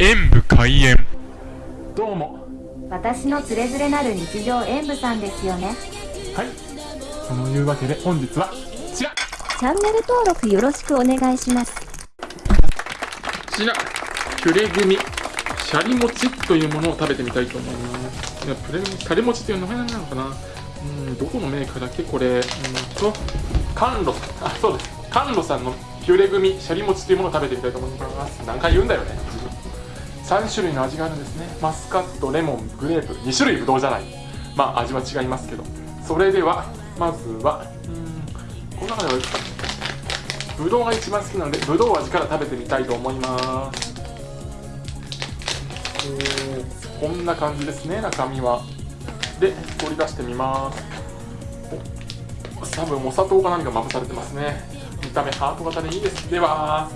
演武開演。どうも。私のつれづれなる日常演舞さんですよね。はい。そのいうわけで本日はこちら。チャンネル登録よろしくお願いします。こちら。ピュレグミシャリ餅というものを食べてみたいと思います。いやプレシャリ餅っていう名前なのかな。うんどこのメーカーだっけこれ。うんと甘露あそうです。甘露さんのピュレグミシャリ餅というものを食べてみたいと思います。何回言うんだよね3種類の味があるんですね。マスカットレモングレープ。2種類ぶどうじゃない。まあ味は違いますけど。それではまずはうんこの中ではぶどうが一番好きなのでぶどう味から食べてみたいと思います。こんな感じですね中身は。で取り出してみます。多分お砂糖か何かまぶされてますね。見た目ハート型でいいです。では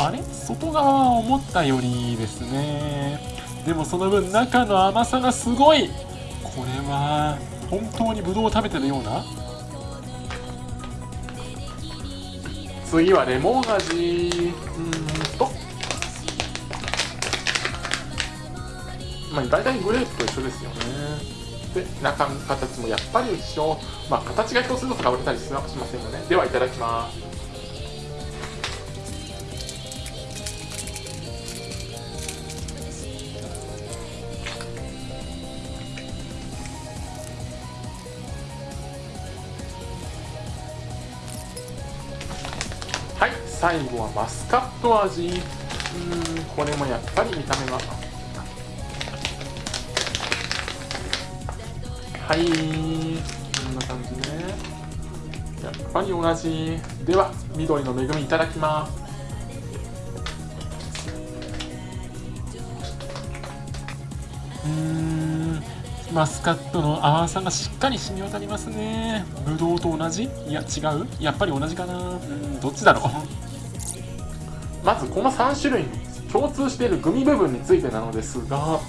あれ？外側は思ったよりですね。でもその分中の甘さがすごい。これは本当にブドウを食べてるような？次はレモン味。うんと。まあ大体グレープと一緒ですよね。で中身形もやっぱり一緒。まあ形が一つずつ変わったりしませんよね。ではいただきます。最後はマスカット味。うんこれもやっぱり見た目がはいこんな感じね。やっぱり同じ。では緑の恵みいただきます。うんマスカットの甘さがしっかり染み渡りますね。ぶどうと同じ？いや違う？やっぱり同じかな。うんどっちだろう？まずこの3種類に共通しているグミ部分についてなのですが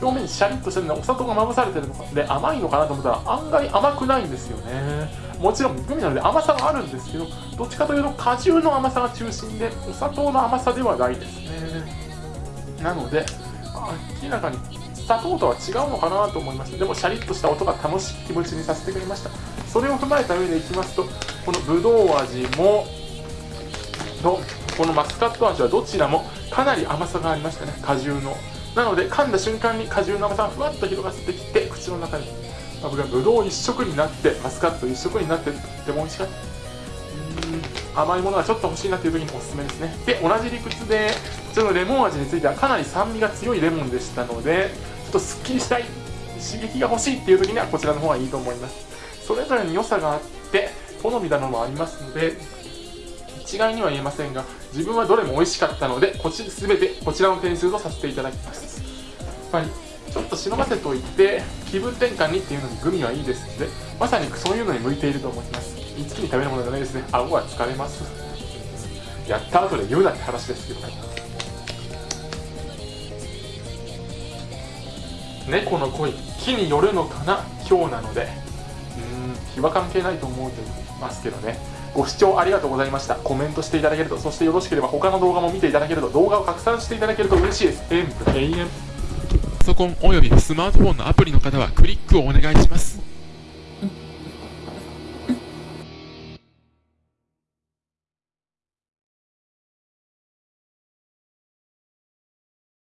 表面にシャリッとしてるのでお砂糖がまぶされてるので甘いのかなと思ったら案外甘くないんですよね。もちろんグミなので甘さはあるんですけどどっちかというと果汁の甘さが中心でお砂糖の甘さではないですね。なので明らかに砂糖とは違うのかなと思いましたでもシャリッとした音が楽しい気持ちにさせてくれました。それを踏まえた上でいきますとこのぶどう味もとこのマスカット味はどちらもかなり甘さがありましたね。果汁の。なので噛んだ瞬間に果汁の甘さがふわっと広がってきて口の中に僕はぶどう一色になってマスカット一色になってとっても美味しかった。甘いものがちょっと欲しいなっていう時におすすめですね。で同じ理屈でこちらのレモン味についてはかなり酸味が強いレモンでしたのでちょっとすっきりしたい。刺激が欲しいっていう時にはこちらの方がいいと思います。それぞれに良さがあって好みなのもありますので一概には言えませんが自分はどれも美味しかったのでこち全てこちらの点数とさせていただきます。やっぱりちょっと忍ばせといて気分転換にっていうのにグミはいいですのでまさにそういうのに向いていると思います。一気に食べるものじゃないですね。顎が疲れます。やった後で言うなって話ですけど。ね猫の恋木によるのかな？今日なので。うん日は関係ないと思うとますけどね。ご視聴ありがとうございました。コメントしていただけるとそしてよろしければ他の動画も見ていただけると動画を拡散していただけると嬉しい。です永遠パソコンおよびスマートフォンのアプリの方はクリックをお願いします。